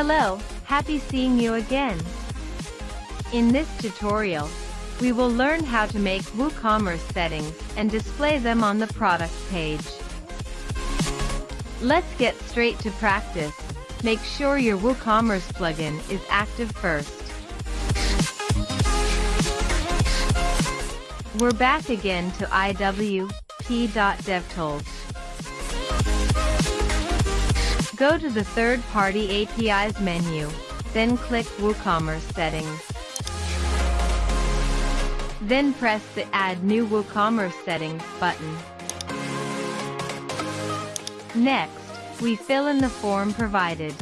Hello, happy seeing you again. In this tutorial, we will learn how to make WooCommerce settings and display them on the product page. Let's get straight to practice. Make sure your WooCommerce plugin is active first. We're back again to iwp.devtools. Go to the third-party APIs menu, then click WooCommerce settings. Then press the Add New WooCommerce Settings button. Next, we fill in the form provided.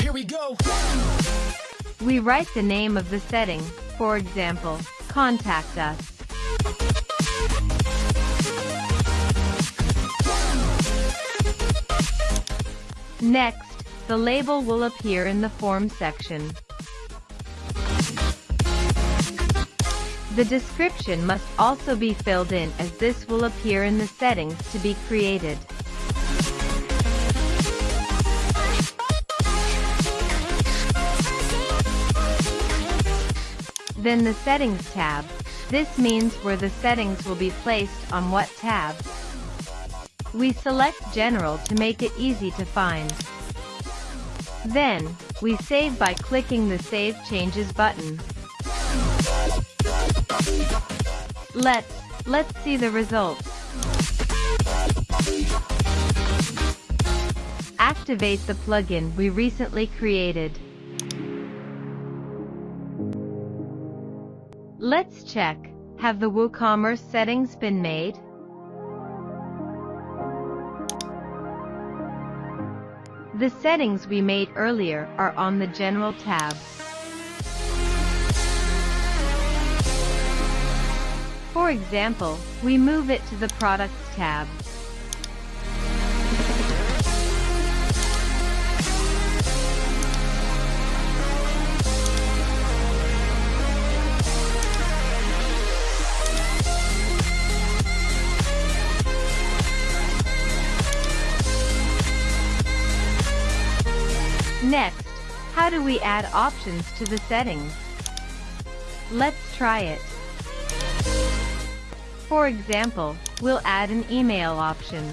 Here we go. We write the name of the setting, for example, Contact Us. Next, the label will appear in the form section. The description must also be filled in as this will appear in the settings to be created. Then the Settings tab. This means where the settings will be placed on what tab. We select General to make it easy to find. Then, we save by clicking the Save Changes button. Let's, let's see the results. Activate the plugin we recently created. Let's check, have the WooCommerce settings been made? The settings we made earlier are on the General tab. For example, we move it to the Products tab. How do we add options to the settings? Let's try it. For example, we'll add an email option.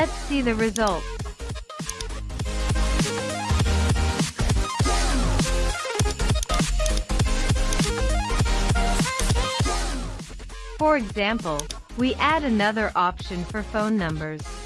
Let's see the results. For example, we add another option for phone numbers.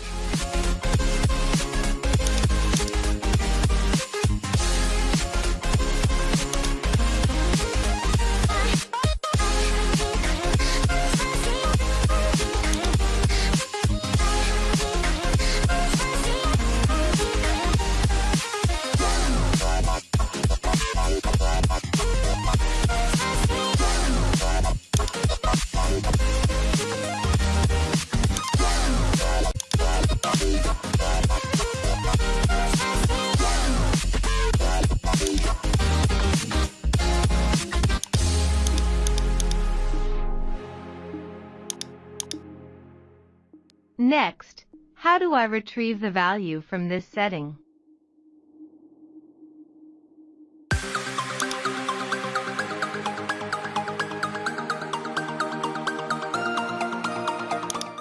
Next, how do I retrieve the value from this setting?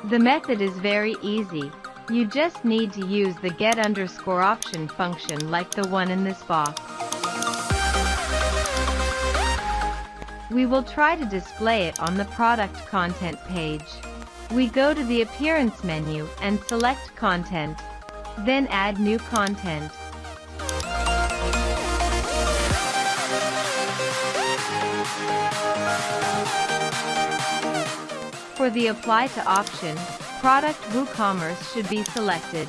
The method is very easy. You just need to use the get underscore option function like the one in this box. We will try to display it on the product content page. We go to the Appearance menu and select Content. Then add new content. For the Apply to option, Product WooCommerce should be selected.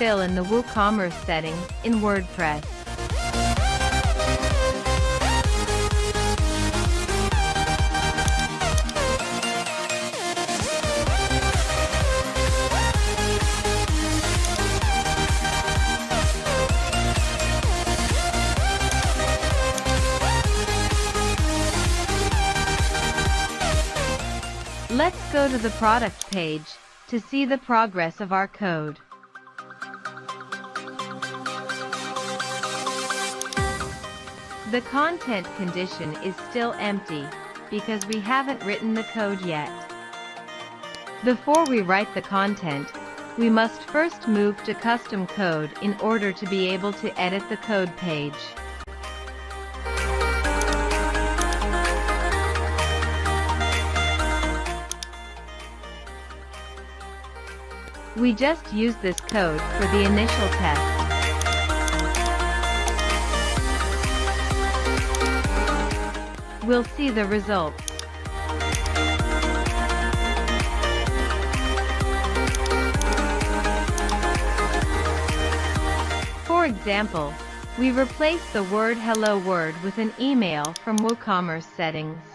Fill in the WooCommerce settings in WordPress. Let's go to the product page to see the progress of our code. The content condition is still empty because we haven't written the code yet. Before we write the content, we must first move to custom code in order to be able to edit the code page. We just used this code for the initial test. We'll see the results. For example, we replace the word hello word with an email from WooCommerce settings.